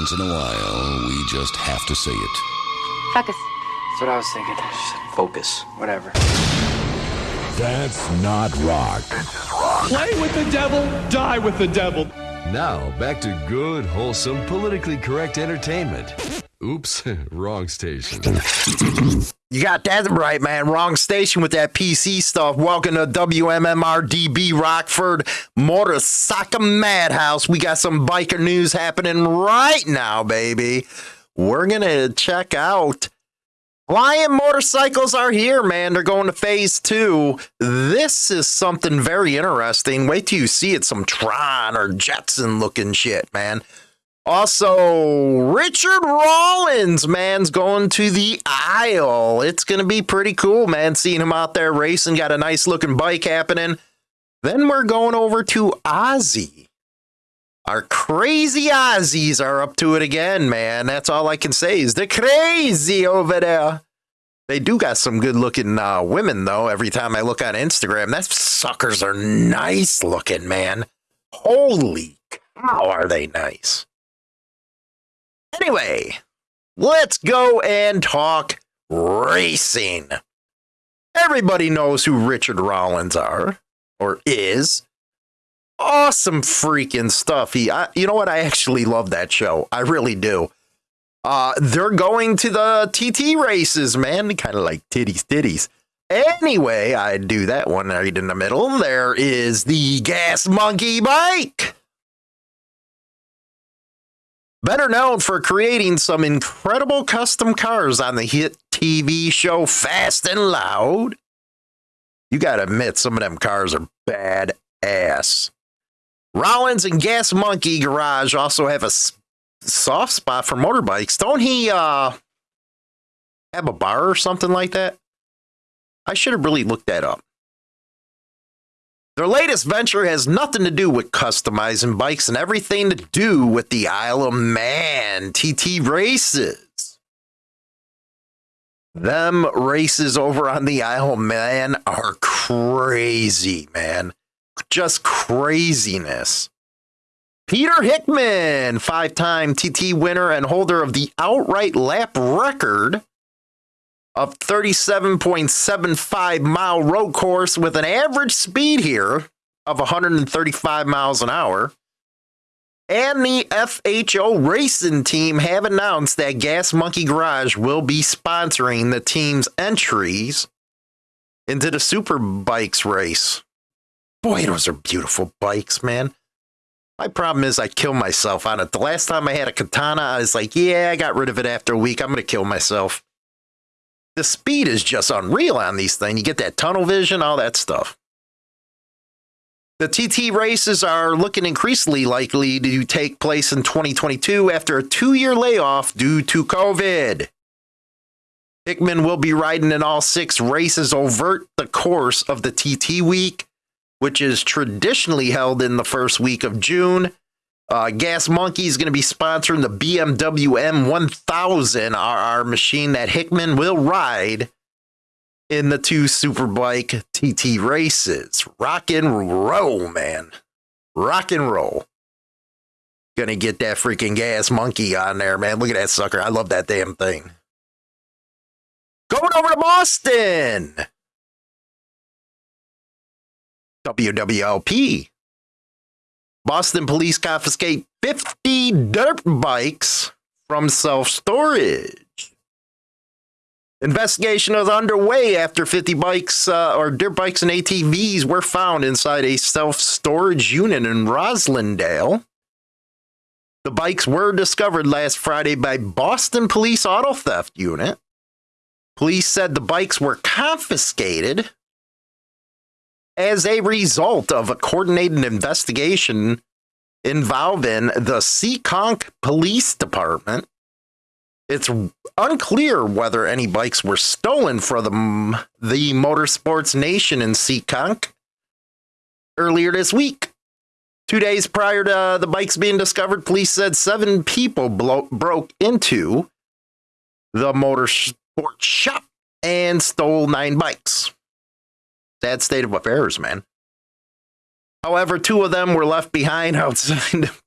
Once in a while, we just have to say it. Focus. That's what I was thinking. Focus. Whatever. That's not rock. Play with the devil, die with the devil. Now, back to good, wholesome, politically correct entertainment. Oops, wrong station. You got that right, man. Wrong station with that PC stuff. Welcome to WMMRDB Rockford Motorcycle Madhouse. We got some biker news happening right now, baby. We're going to check out Lion motorcycles are here, man. They're going to phase two. This is something very interesting. Wait till you see it. Some Tron or Jetson looking shit, man. Also, Richard Rawlings, man's going to the aisle. It's going to be pretty cool, man, seeing him out there racing. Got a nice looking bike happening. Then we're going over to Ozzy. Our crazy Aussies are up to it again, man. That's all I can say is they're crazy over there. They do got some good looking uh, women, though. Every time I look on Instagram, that suckers are nice looking, man. Holy cow, are they nice? Anyway, let's go and talk racing. Everybody knows who Richard Rawlings are or is. Awesome freaking stuff. He, I, you know what? I actually love that show. I really do. Uh, they're going to the TT races, man. Kind of like titties, titties. Anyway, I do that one right in the middle. There is the Gas Monkey bike better known for creating some incredible custom cars on the hit TV show Fast and Loud. You gotta admit, some of them cars are bad ass. Rawlings and Gas Monkey Garage also have a soft spot for motorbikes. Don't he uh have a bar or something like that? I should have really looked that up. Their latest venture has nothing to do with customizing bikes and everything to do with the Isle of Man TT races. Them races over on the Isle of Man are crazy, man. Just craziness. Peter Hickman, five time TT winner and holder of the outright lap record, of 37.75 mile road course with an average speed here of 135 miles an hour. And the FHO racing team have announced that Gas Monkey Garage will be sponsoring the team's entries into the Super Bikes race. Boy, those are beautiful bikes, man. My problem is I kill myself on it. The last time I had a katana, I was like, yeah, I got rid of it after a week. I'm going to kill myself the speed is just unreal on these things. You get that tunnel vision, all that stuff. The TT races are looking increasingly likely to take place in 2022 after a two year layoff due to COVID. Hickman will be riding in all six races over the course of the TT week, which is traditionally held in the first week of June uh, Gas Monkey is going to be sponsoring the BMW M1000 RR machine that Hickman will ride in the two Superbike TT races. Rock and roll, man. Rock and roll. Gonna get that freaking Gas Monkey on there, man. Look at that sucker. I love that damn thing. Going over to Boston. WWLP Boston police confiscate 50 dirt bikes from self storage. Investigation is underway after 50 bikes uh, or dirt bikes and ATVs were found inside a self storage unit in Roslindale. The bikes were discovered last Friday by Boston Police Auto Theft Unit. Police said the bikes were confiscated as a result of a coordinated investigation involving the Seekonk Police Department. It's unclear whether any bikes were stolen from the, the Motorsports Nation in Seekonk earlier this week. Two days prior to the bikes being discovered, police said seven people blo- broke into the motorsport shop and stole nine bikes. Sad state of affairs, man. However, two of them were left behind outside of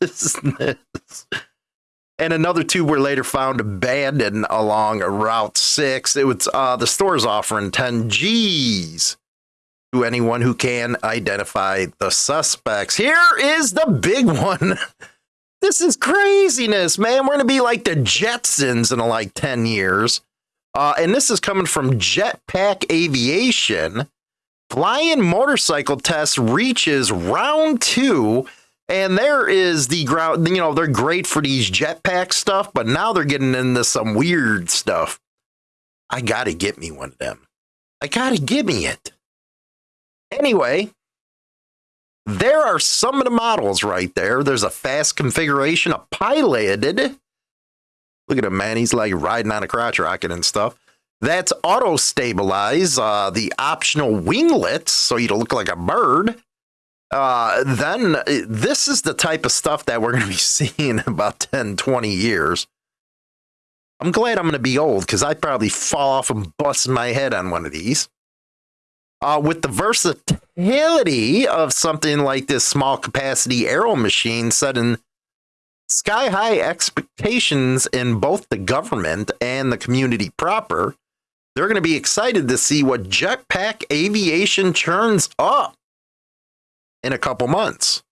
business. and another two were later found abandoned along Route 6. It was uh, the store's offering 10 G's to anyone who can identify the suspects. Here is the big one. This is craziness, man. We're going to be like the Jetsons in like 10 years. Uh, and this is coming from Jetpack Aviation. Flying motorcycle test reaches round two and there is the ground, you know, they're great for these jetpack stuff, but now they're getting into some weird stuff. I got to get me one of them. I got to give me it. Anyway, there are some of the models right there. There's a fast configuration, a piloted. Look at him, man. He's like riding on a crotch rocket and stuff. That's auto stabilize, uh, the optional winglets, so you look like a bird uh, then uh, this is the type of stuff that we're going to be seeing in about 10, 20 years. I'm glad I'm going to be old because I'd probably fall off and bust my head on one of these. Uh, with the versatility of something like this small capacity aero machine setting sky high expectations in both the government and the community proper, they're going to be excited to see what jetpack aviation churns up in a couple months.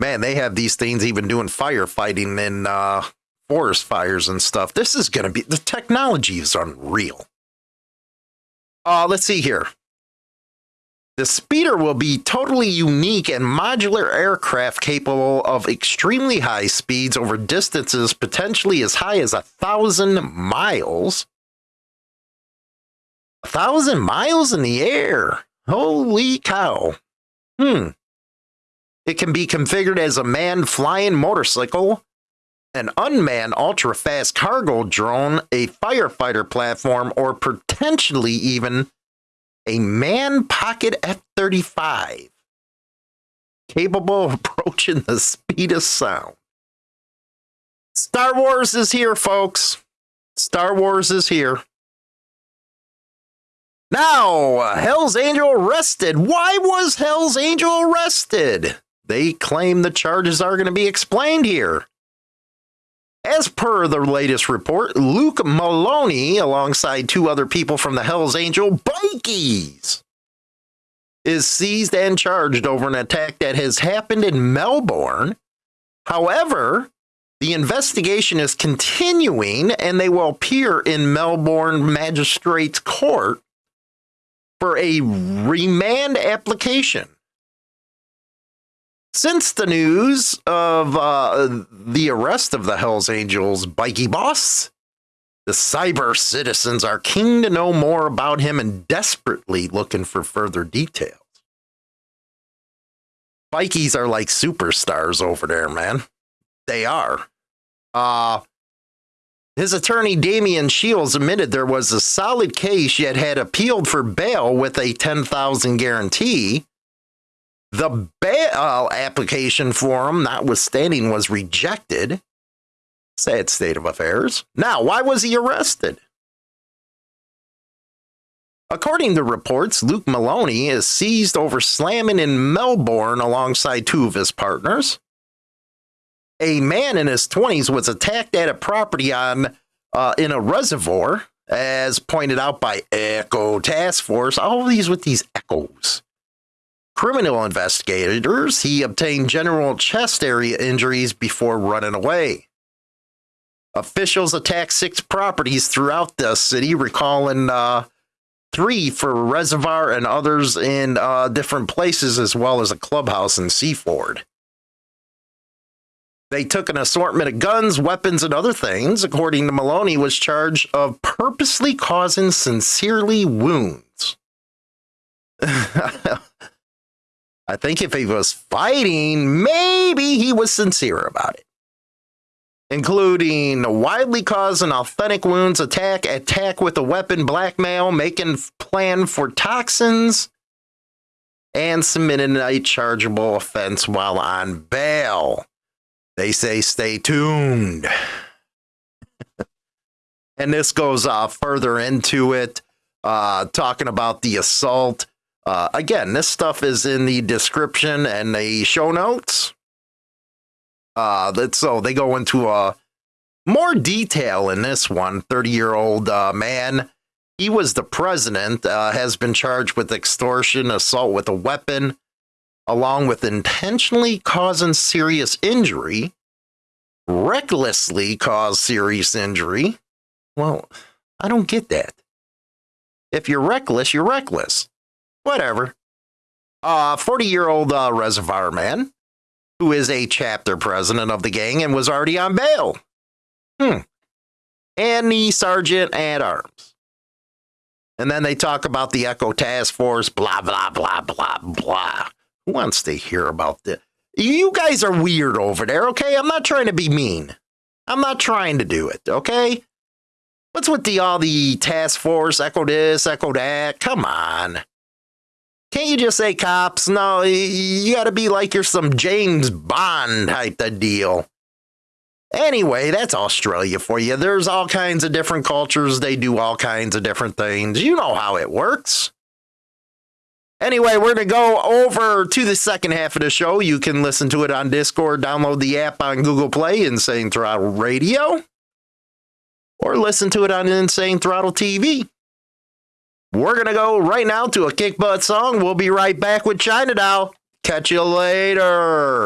Man, they have these things even doing firefighting in uh, forest fires and stuff. This is going to be the technology is unreal. Uh, let's see here. The speeder will be totally unique and modular aircraft capable of extremely high speeds over distances potentially as high as a thousand miles. A thousand miles in the air. Holy cow. Hmm. It can be configured as a manned flying motorcycle, an unmanned ultra fast cargo drone, a firefighter platform, or potentially even a man pocket F 35 capable of approaching the speed of sound. Star Wars is here, folks. Star Wars is here. Now, Hell's Angel arrested. Why was Hell's Angel arrested? They claim the charges are going to be explained here. As per the latest report, Luke Maloney, alongside two other people from the Hells Angel Bikies, is seized and charged over an attack that has happened in Melbourne. However, the investigation is continuing and they will appear in Melbourne Magistrates Court for a remand application. Since the news of uh, the arrest of the Hells Angels bikie boss, the cyber citizens are keen to know more about him and desperately looking for further details. Bikies are like superstars over there, man. They are. Uh, his attorney, Damian Shields, admitted there was a solid case yet had appealed for bail with a 10,000 guarantee. The bail application for him, notwithstanding, was rejected. Sad state of affairs. Now, why was he arrested? According to reports, Luke Maloney is seized over slamming in Melbourne alongside two of his partners a man in his 20s was attacked at a property on uh, in a reservoir, as pointed out by Echo Task Force. All these with these echoes. Criminal investigators, he obtained general chest area injuries before running away. Officials attacked six properties throughout the city, recalling uh, three for Reservoir and others in uh, different places, as well as a clubhouse in Seaford. They took an assortment of guns, weapons, and other things. According to Maloney, was charged of purposely causing sincerely wounds. I think if he was fighting, maybe he was sincere about it. Including widely causing authentic wounds, attack, attack with a weapon, blackmail, making plan for toxins, and submitting a chargeable offense while on bail. They say stay tuned. and this goes uh, further into it, uh, talking about the assault. Uh, again, this stuff is in the description and the show notes. Uh, so they go into uh, more detail in this one. Thirty year old uh, man. He was the president. Uh, has been charged with extortion, assault with a weapon, along with intentionally causing serious injury, recklessly caused serious injury. Well, I don't get that. If you're reckless, you're reckless. Whatever. Uh, 40 year old uh, reservoir man who is a chapter president of the gang and was already on bail. Hmm. And the sergeant at arms. And then they talk about the Echo Task Force, blah, blah, blah, blah, blah. Who wants to hear about this? You guys are weird over there, okay? I'm not trying to be mean. I'm not trying to do it, okay? What's with the all the task force, echo this, echo that? Come on. Can't you just say cops? No, you gotta be like you're some James Bond type of deal. Anyway, that's Australia for you. There's all kinds of different cultures. They do all kinds of different things. You know how it works. Anyway, we're going to go over to the second half of the show. You can listen to it on Discord, download the app on Google Play, Insane Throttle Radio, or listen to it on Insane Throttle TV. We're going to go right now to a kick butt song. We'll be right back with China Doll. Catch you later.